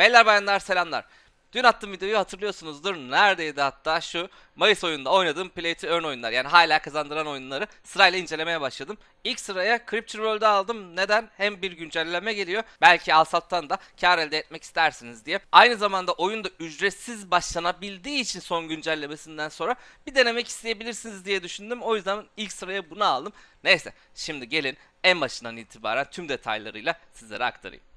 Beyler bayanlar selamlar. Dün attığım videoyu hatırlıyorsunuzdur. Neredeydi hatta şu Mayıs oyununda oynadığım Play to Earn oyunlar. Yani hala kazandıran oyunları sırayla incelemeye başladım. İlk sıraya Crypture World'u aldım. Neden? Hem bir güncelleme geliyor. Belki alsattan da kar elde etmek istersiniz diye. Aynı zamanda oyunda ücretsiz başlanabildiği için son güncellemesinden sonra bir denemek isteyebilirsiniz diye düşündüm. O yüzden ilk sıraya bunu aldım. Neyse şimdi gelin en başından itibaren tüm detaylarıyla sizlere aktarayım.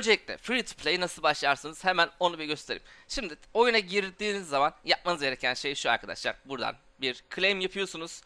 Öncelikle free to play nasıl başlarsınız hemen onu bir göstereyim. Şimdi oyuna girdiğiniz zaman yapmanız gereken şey şu arkadaşlar. Buradan bir claim yapıyorsunuz.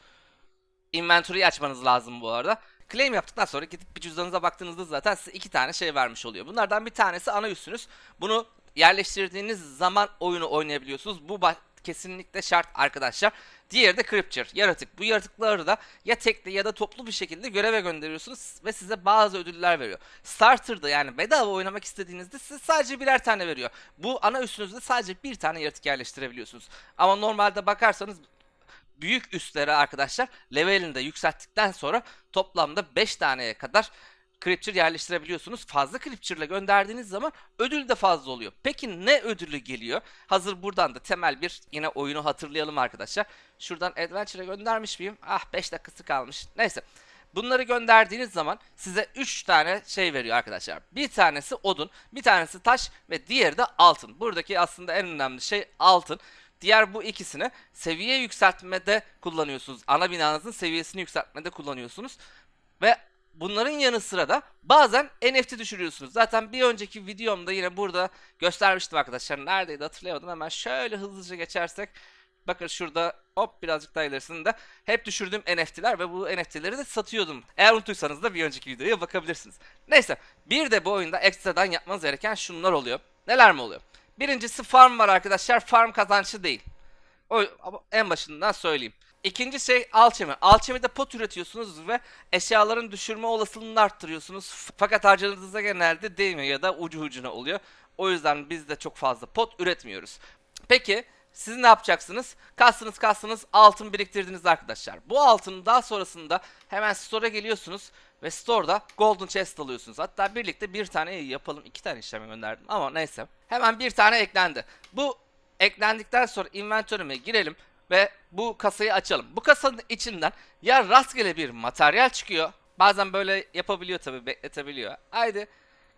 Inventory'yi açmanız lazım bu arada. Claim yaptıktan sonra gidip bir cüzdanınıza baktığınızda zaten size iki tane şey vermiş oluyor. Bunlardan bir tanesi ana üssünüz. Bunu yerleştirdiğiniz zaman oyunu oynayabiliyorsunuz. Bu kesinlikle şart arkadaşlar. Diğeri de Crypture, yaratık. Bu yaratıkları da ya tekli ya da toplu bir şekilde göreve gönderiyorsunuz ve size bazı ödüller veriyor. Starter'da yani bedava oynamak istediğinizde size sadece birer tane veriyor. Bu ana üstünüzde sadece bir tane yaratık yerleştirebiliyorsunuz. Ama normalde bakarsanız büyük üstlere arkadaşlar levelini de yükselttikten sonra toplamda 5 taneye kadar Creature yerleştirebiliyorsunuz. Fazla Creature ile gönderdiğiniz zaman ödül de fazla oluyor. Peki ne ödülü geliyor? Hazır buradan da temel bir yine oyunu hatırlayalım arkadaşlar. Şuradan Adventure'a göndermiş miyim? Ah 5 dakikası kalmış. Neyse. Bunları gönderdiğiniz zaman size 3 tane şey veriyor arkadaşlar. Bir tanesi odun, bir tanesi taş ve diğeri de altın. Buradaki aslında en önemli şey altın. Diğer bu ikisini seviye yükseltmede kullanıyorsunuz. Ana binanızın seviyesini yükseltmede kullanıyorsunuz. Ve bunların yanı sıra da bazen NFT düşürüyorsunuz. Zaten bir önceki videomda yine burada göstermiştim arkadaşlar. Neredeydi hatırlayamadım. Hemen şöyle hızlıca geçersek. Bakın şurada hop birazcık daha ilerisinde hep düşürdüğüm NFT'ler ve bu NFT'leri de satıyordum. Eğer unuttuysanız da bir önceki videoya bakabilirsiniz. Neyse bir de bu oyunda ekstradan yapmanız gereken şunlar oluyor. Neler mi oluyor? Birincisi farm var arkadaşlar. Farm kazançlı değil. O en başından söyleyeyim. İkinci şey alchemy. Alchemy'de pot üretiyorsunuz ve eşyaların düşürme olasılığını arttırıyorsunuz. Fakat harcadığınızda genelde değmiyor ya da ucu ucuna oluyor. O yüzden biz de çok fazla pot üretmiyoruz. Peki siz ne yapacaksınız? Kastınız kastınız altın biriktirdiniz arkadaşlar. Bu altını daha sonrasında hemen store'a geliyorsunuz ve store'da golden chest alıyorsunuz. Hatta birlikte bir tane yapalım. iki tane işleme gönderdim ama neyse. Hemen bir tane eklendi. Bu eklendikten sonra inventory'me girelim ve bu kasayı açalım. Bu kasanın içinden ya rastgele bir materyal çıkıyor. Bazen böyle yapabiliyor tabi bekletebiliyor. Haydi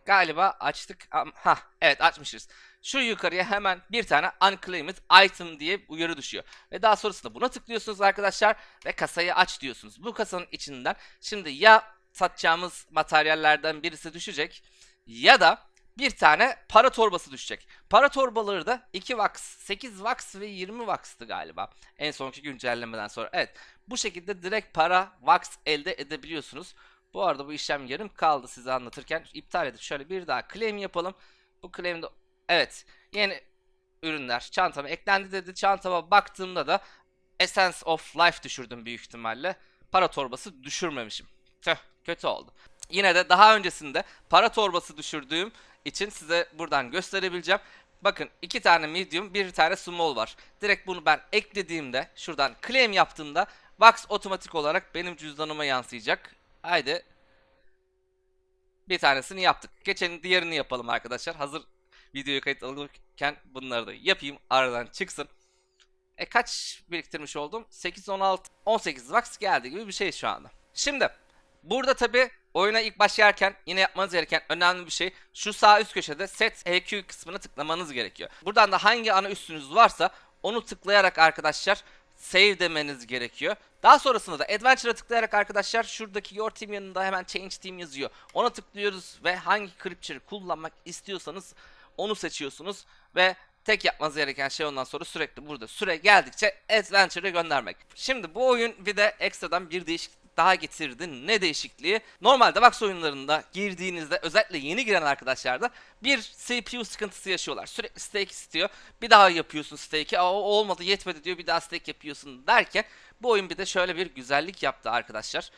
galiba açtık. Ha evet açmışız. Şu yukarıya hemen bir tane unclaimed item diye uyarı düşüyor. Ve daha sonrasında buna tıklıyorsunuz arkadaşlar ve kasayı aç diyorsunuz. Bu kasanın içinden şimdi ya satacağımız materyallerden birisi düşecek ya da bir tane para torbası düşecek. Para torbaları da 2 wax, 8 wax ve 20 wax'tı galiba. En sonki güncellemeden sonra. Evet. Bu şekilde direkt para wax elde edebiliyorsunuz. Bu arada bu işlem yarım kaldı size anlatırken. iptal edip şöyle bir daha claim yapalım. Bu claim'de evet yeni ürünler çantama eklendi dedi. Çantama baktığımda da Essence of Life düşürdüm büyük ihtimalle. Para torbası düşürmemişim. Tüh kötü oldu. Yine de daha öncesinde para torbası düşürdüğüm için size buradan gösterebileceğim. Bakın iki tane medium bir tane small var. Direkt bunu ben eklediğimde şuradan claim yaptığımda Box otomatik olarak benim cüzdanıma yansıyacak. Haydi. Bir tanesini yaptık. Geçenin diğerini yapalım arkadaşlar. Hazır videoyu kayıt alırken bunları da yapayım. Aradan çıksın. E kaç biriktirmiş oldum? 8, 16, 18 wax geldi gibi bir şey şu anda. Şimdi burada tabi oyuna ilk başlarken yine yapmanız gereken önemli bir şey şu sağ üst köşede set EQ kısmına tıklamanız gerekiyor. Buradan da hangi ana üstünüz varsa onu tıklayarak arkadaşlar save demeniz gerekiyor. Daha sonrasında da Adventure'a tıklayarak arkadaşlar şuradaki Your Team yanında hemen Change Team yazıyor. Ona tıklıyoruz ve hangi Creature'ı kullanmak istiyorsanız onu seçiyorsunuz ve tek yapmanız gereken şey ondan sonra sürekli burada süre geldikçe Adventure'a göndermek. Şimdi bu oyun bir de ekstradan bir değişiklik daha getirdi. Ne değişikliği? Normalde Vax oyunlarında girdiğinizde özellikle yeni giren arkadaşlarda bir CPU sıkıntısı yaşıyorlar. Sürekli stake istiyor. Bir daha yapıyorsun stake'i. Olmadı yetmedi diyor. Bir daha stake yapıyorsun derken bu oyun bir de şöyle bir güzellik yaptı arkadaşlar.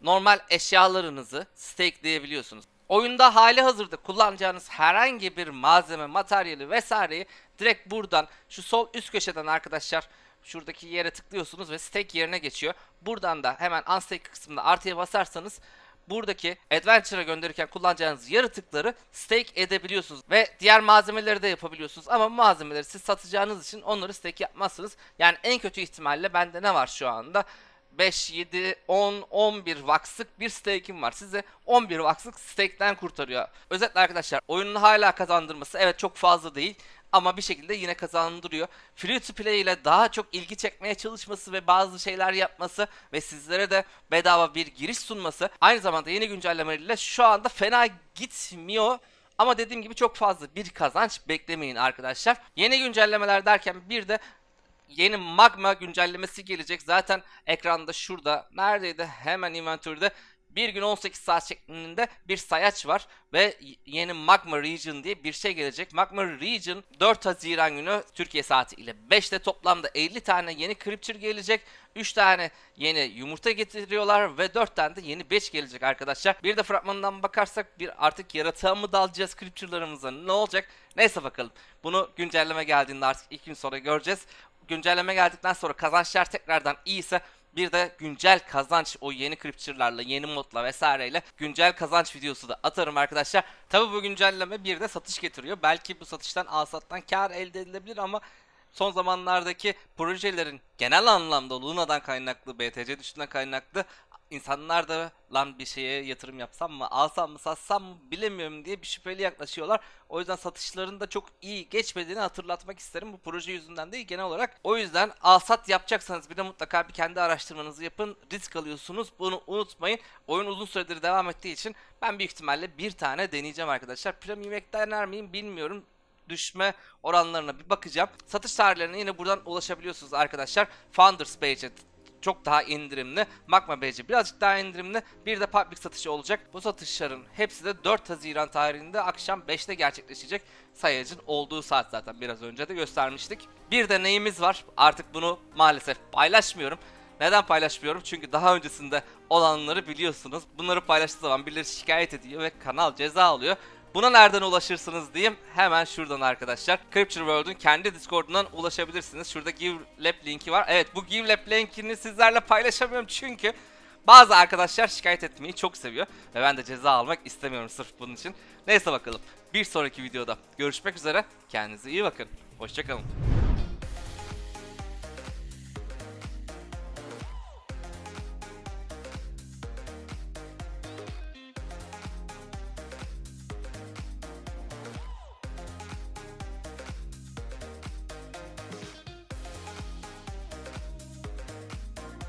Normal eşyalarınızı stakeleyebiliyorsunuz. Oyunda hali hazırda kullanacağınız herhangi bir malzeme, materyali vesaireyi direkt buradan şu sol üst köşeden arkadaşlar şuradaki yere tıklıyorsunuz ve stake yerine geçiyor. Buradan da hemen unstake kısmında artıya basarsanız buradaki Adventure'a gönderirken kullanacağınız yaratıkları stake edebiliyorsunuz ve diğer malzemeleri de yapabiliyorsunuz ama malzemeleri siz satacağınız için onları stake yapmazsınız. Yani en kötü ihtimalle bende ne var şu anda? 5, 7, 10, 11 vakslık bir stake'im var. Size 11 vakslık stake'den kurtarıyor. Özetle arkadaşlar oyunun hala kazandırması evet çok fazla değil ama bir şekilde yine kazandırıyor. Free to play ile daha çok ilgi çekmeye çalışması ve bazı şeyler yapması ve sizlere de bedava bir giriş sunması aynı zamanda yeni güncellemeleriyle şu anda fena gitmiyor. Ama dediğim gibi çok fazla bir kazanç beklemeyin arkadaşlar. Yeni güncellemeler derken bir de yeni magma güncellemesi gelecek. Zaten ekranda şurada neredeydi hemen inventörde bir gün 18 saat şeklinde bir sayaç var ve yeni Magma Region diye bir şey gelecek. Magma Region 4 Haziran günü Türkiye saati ile 5'te toplamda 50 tane yeni Creature gelecek. 3 tane yeni yumurta getiriyorlar ve 4 tane de yeni batch gelecek arkadaşlar. Bir de fragmanından bakarsak bir artık yaratığa mı dalacağız Creature'larımıza ne olacak? Neyse bakalım. Bunu güncelleme geldiğinde artık 2 gün sonra göreceğiz. Güncelleme geldikten sonra kazançlar tekrardan iyiyse bir de güncel kazanç o yeni creature'larla, yeni modla vesaireyle güncel kazanç videosu da atarım arkadaşlar. Tabi bu güncelleme bir de satış getiriyor. Belki bu satıştan alsattan kar elde edilebilir ama son zamanlardaki projelerin genel anlamda Luna'dan kaynaklı, BTC düşüşünden kaynaklı insanlar da lan bir şeye yatırım yapsam mı, alsam mı, satsam mı bilemiyorum diye bir şüpheli yaklaşıyorlar. O yüzden satışların da çok iyi geçmediğini hatırlatmak isterim. Bu proje yüzünden değil genel olarak. O yüzden alsat yapacaksanız bir de mutlaka bir kendi araştırmanızı yapın. Risk alıyorsunuz. Bunu unutmayın. Oyun uzun süredir devam ettiği için ben büyük ihtimalle bir tane deneyeceğim arkadaşlar. Premium Ek dener miyim bilmiyorum düşme oranlarına bir bakacağım. Satış tarihlerine yine buradan ulaşabiliyorsunuz arkadaşlar. Founders Page'e çok daha indirimli. Magma Badge birazcık daha indirimli. Bir de public satışı olacak. Bu satışların hepsi de 4 Haziran tarihinde akşam 5'te gerçekleşecek. Sayacın olduğu saat zaten biraz önce de göstermiştik. Bir de neyimiz var? Artık bunu maalesef paylaşmıyorum. Neden paylaşmıyorum? Çünkü daha öncesinde olanları biliyorsunuz. Bunları paylaştığı zaman birileri şikayet ediyor ve kanal ceza alıyor. Buna nereden ulaşırsınız diyeyim. Hemen şuradan arkadaşlar. Crypture World'un kendi Discord'undan ulaşabilirsiniz. Şurada Give Lab linki var. Evet bu Give Lab linkini sizlerle paylaşamıyorum çünkü bazı arkadaşlar şikayet etmeyi çok seviyor. Ve ben de ceza almak istemiyorum sırf bunun için. Neyse bakalım. Bir sonraki videoda görüşmek üzere. Kendinize iyi bakın. Hoşçakalın.